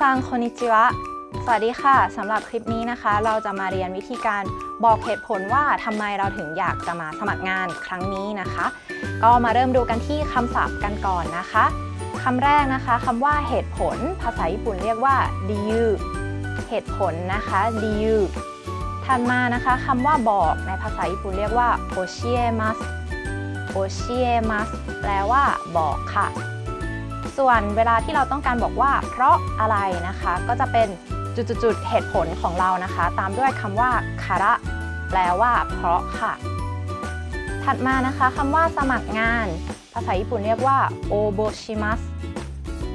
ซังคอนิจิวะ สวัสดีค่ะ สำหรับคลิปนี้นะคะ เราจะมาเรียนวิธีการบอกเหตุผลว่าทำไมเราถึงอยากจะมาสมัครงานครั้งนี้นะคะ ก็มาเริ่มดูกันที่คำศัพท์กันก่อนนะคะคำแรกนะคะคำว่าเหตุผล ภาษาญี่ปุ่นเรียกว่าดิยูเหตุผลนะคะดิยูถัดมานะคะคำว่าบอกในภาษาญี่ปุ่นเรียกว่าโอชิเอมัสโอชิเอมัสแปลว่าบอกค่ะ ส่วนเวลาที่เราต้องการบอกว่า เพราะอะไรนะคะ ก็จะเป็นจุดๆเหตุผลของเรานะคะ ตามด้วยคำว่าคาระแปลว่า เพราะค่ะ ถัดมานะคะคำว่าสมัครงาน ภาษาญี่ปุ่นเรียกว่าโอโบชิมัส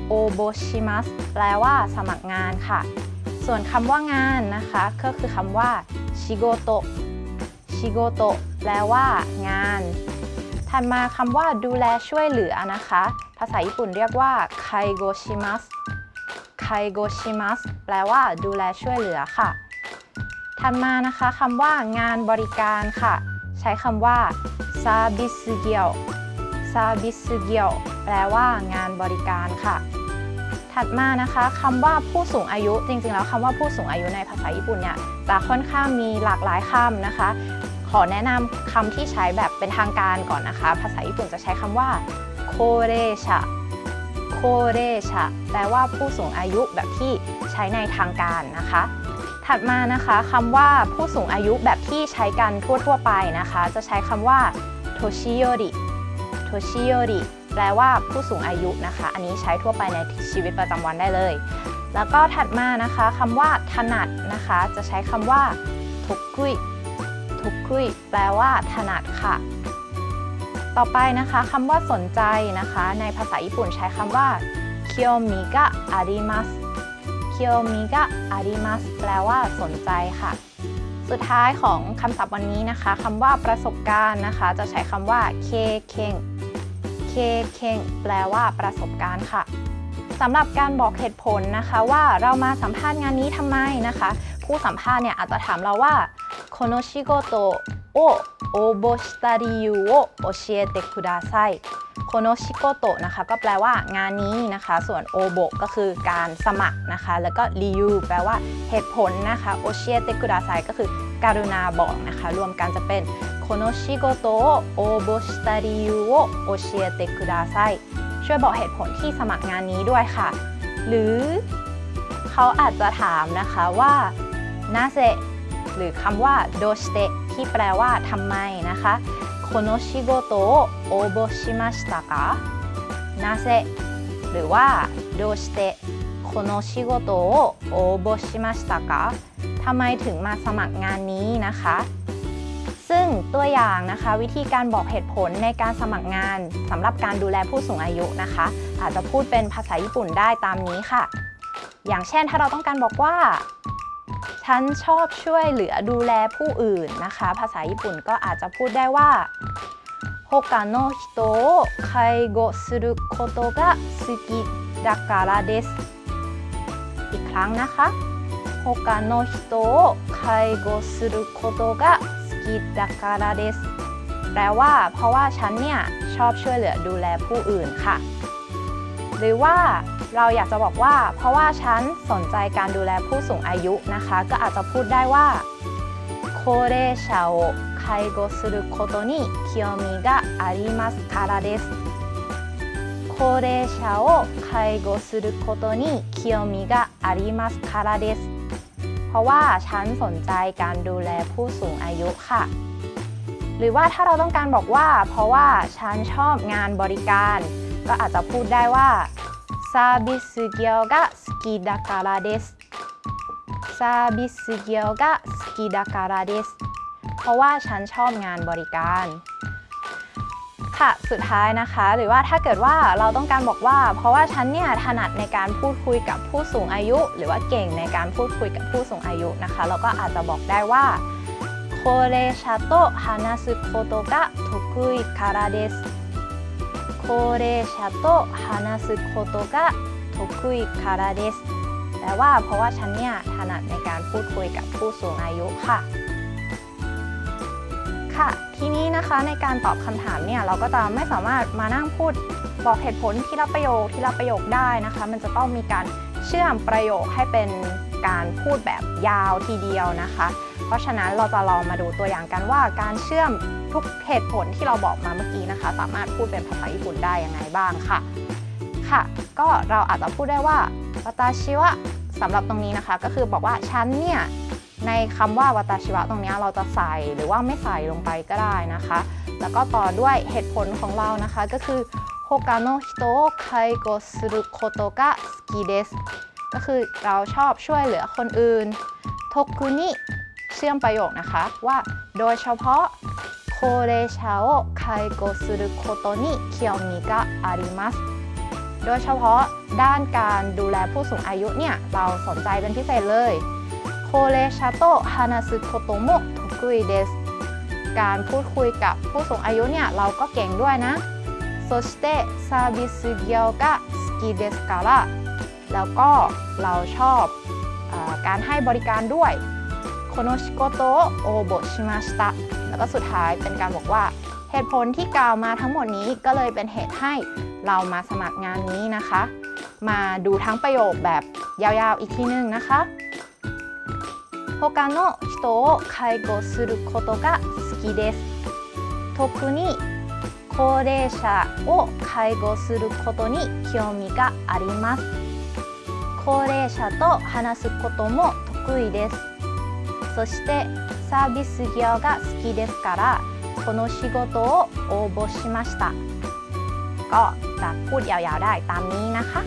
โอโบชิมัสแปลว่า สมัครงานค่ะ ส่วนคำว่างานนะคะ ก็คือคำว่าชิโกโตชิโกโตแปลว่า งาน ถัดมาคำว่าดูแลช่วยเหลือนะคะ ภาษาญี่ปุ่นเรียกว่า介護します 介護します แปลว่าดูแลช่วยเหลือค่ะ ถัดมานะคะคำว่างานบริการค่ะ ใช้คำว่าサービス業 サービス業 แปลว่างานบริการค่ะ ถัดมานะคะคำว่าผู้สูงอายุ จริงๆ แล้วคำว่าผู้สูงอายุในภาษาญี่ปุ่นเนี่ยจะค่อนข้างมีหลากหลายคำนะคะ ขอแนะนำคำที่ใช้แบบเป็นทางการก่อนนะคะ ภาษาญี่ปุ่นจะใช้คำว่า โคเรชะโคเรชะแปลว่าผู้สูงอายุแบบที่ใช้ในทางการนะคะ ถัดมานะคะคำว่าผู้สูงอายุแบบที่ใช้กันทั่วๆไปนะคะ จะใช้คำว่าโทชิโยริโทชิโยริแปลว่าผู้สูงอายุนะคะ อันนี้ใช้ทั่วไปในชีวิตประจำวันได้เลย แล้วก็ถัดมานะคะคำว่าถนัดนะคะ จะใช้คำว่าทุกคุยทุกคุยแปลว่าถนัดค่ะ ต่อไปนะคะคำว่าสนใจนะคะ ในภาษาญี่ปุ่นใช้คำว่าเคียวมิกะอาริมัสเคียวมิกะอาริมัสแปลว่าสนใจค่ะ สุดท้ายของคำศัพท์วันนี้นะคะคำว่าประสบการณ์นะคะ จะใช้คำว่าเคเคงเคเคงแปลว่าประสบการณ์ค่ะสำหรับการบอกเหตุผลนะคะว่าเรามาสัมภาษณ์งานนี้ทำไมนะคะ ผู้สัมภาษณ์เนี่ยอาจจะถามเราว่าโคโนชิโกโตโอ 応募した理由を教えてくださいโคโนชิโกโตะนะคะก็แปลว่างานนี้นะคะ ส่วนโอโบก็คือการสมัครนะคะ แล้วก็ริยูแปลว่าเหตุผลนะคะโอเชียเตกุดาไซก็คือการุณาบอกนะคะ รวมกันจะเป็นโคโนชิโกโตะโอโบชิตาริยูโอโอเชียเตกุดาไซช่วยบอกเหตุผลที่สมัครงานนี้ด้วยค่ะ หรือเขาอาจจะถามนะคะว่านาเซหรือคำว่าโดชเต ที่แปลว่าทำไมนะคะこの仕事を応募しましたかなぜหรือว่าどうしてこの仕事を応募しましたかทำไมถึงมาสมัครงานนี้นะคะ ซึ่งตัวอย่างนะคะวิธีการบอกเหตุผลในการสมัครงานสำหรับการดูแลผู้สูงอายุนะคะ อาจจะพูดเป็นภาษาญี่ปุ่นได้ตามนี้ค่ะ อย่างเช่นถ้าเราต้องการบอกว่า ฉันชอบช่วยเหลือดูแลผู้อื่นนะคะ ภาษาญี่ปุ่นก็อาจจะพูดได้ว่าโฮกาโนฮิโตะไคโกสุรุโคโตะสกิดะการะเดสอีกครั้งนะคะโฮกาโนฮิโตะไคโกสุรุโคโตะสกิดะการะเดสแปลว่าเพราะว่าฉันเนี่ยชอบช่วยเหลือดูแลผู้อื่นค่ะ หรือว่าเราอยากจะบอกว่า เพราะว่าฉันสนใจการดูแลผู้สูงอายุนะคะ ก็อาจจะพูดได้ว่า高齢者を介護することに興味がありますからです高齢者を介護することに興味がありますからですเพราะว่าฉันสนใจการดูแลผู้สูงอายุค่ะ หรือว่าถ้าเราต้องการบอกว่า เพราะว่าฉันชอบงานบริการ ก็อาจจะพูดได้ว่าซาบิสเกียวกะสกิดาคาราเดสซาบิสเกียวกะสกิดาคาราเดสเพราะว่าฉันชอบงานบริการ ค่ะ สุดท้ายนะคะ หรือว่าถ้าเกิดว่าเราต้องการบอกว่า เพราะว่าฉันเนี่ยถนัดในการพูดคุยกับผู้สูงอายุ หรือว่าเก่งในการพูดคุยกับผู้สูงอายุนะคะ เราก็อาจจะบอกได้ว่าโคเรชาโตฮานาสึโคโตกะทุกุยคาราเดส 高齢者と話すことが得意からですแปลว่าเพราะว่าฉันเนี่ยถนัดในการพูดคุยกับผู้สูงอายุค่ะ ค่ะ ทีนี้นะคะในการตอบคำถามเนี่ยเราก็จะไม่สามารถมานั่งพูดบอกเหตุผลทีละประโยคทีละประโยคได้นะคะ มันจะต้องมีการ เชื่อมประโยคให้เป็นการพูดแบบยาวทีเดียวนะคะ เพราะฉะนั้นเราจะลองมาดูตัวอย่างกันว่าการเชื่อมทุกเหตุผลที่เราบอกมาเมื่อกี้นะคะ สามารถพูดเป็นภาษาญี่ปุ่นได้ยังไงบ้างค่ะ ค่ะ ก็เราอาจจะพูดได้ว่าวัตาชิวะสำหรับตรงนี้นะคะ ก็คือบอกว่าฉันเนี่ยในคำว่าวัตาชิวะตรงนี้เราจะใส่หรือว่าไม่ใส่ลงไปก็ได้นะคะ แล้วก็ต่อด้วยเหตุผลของเรานะคะก็คือโฮกาโนฮิโตะไคโกสุโคโตกะสกิเดสก็คือเราชอบช่วยเหลือคนอื่นทกุนิ เชื่อมประโยคนะคะว่าโดยเฉพาะ高齢者を介護することに興味がありますโดยเฉพาะด้านการดูแลผู้สูงอายุเนี่ยเราสนใจเป็นพิเศษเลย高齢者と話すことも得意ですการพูดคุยกับผู้สูงอายุเนี่ยเราก็เก่งด้วยนะそしてサービス業が好きですからแล้วก็เราชอบเออการให้บริการด้วย この仕事を応募しましたแล้วก็สุดท้ายเป็นการบอกว่า เหตุผลที่กล่าวมาทั้งหมดนี้ก็เลยเป็นเหตุให้เรามาสมัครงานนี้นะคะ มาดูทั้งประโยคแบบยาวๆอีกทีนึงนะคะ他の人を介護することが好きです特に高齢者を介護することに興味があります高齢者と話すことも得意です そしてサービス業が好きですからこの仕事を応募しましたก็จะพูดยาวๆได้ตามนี้นะคะ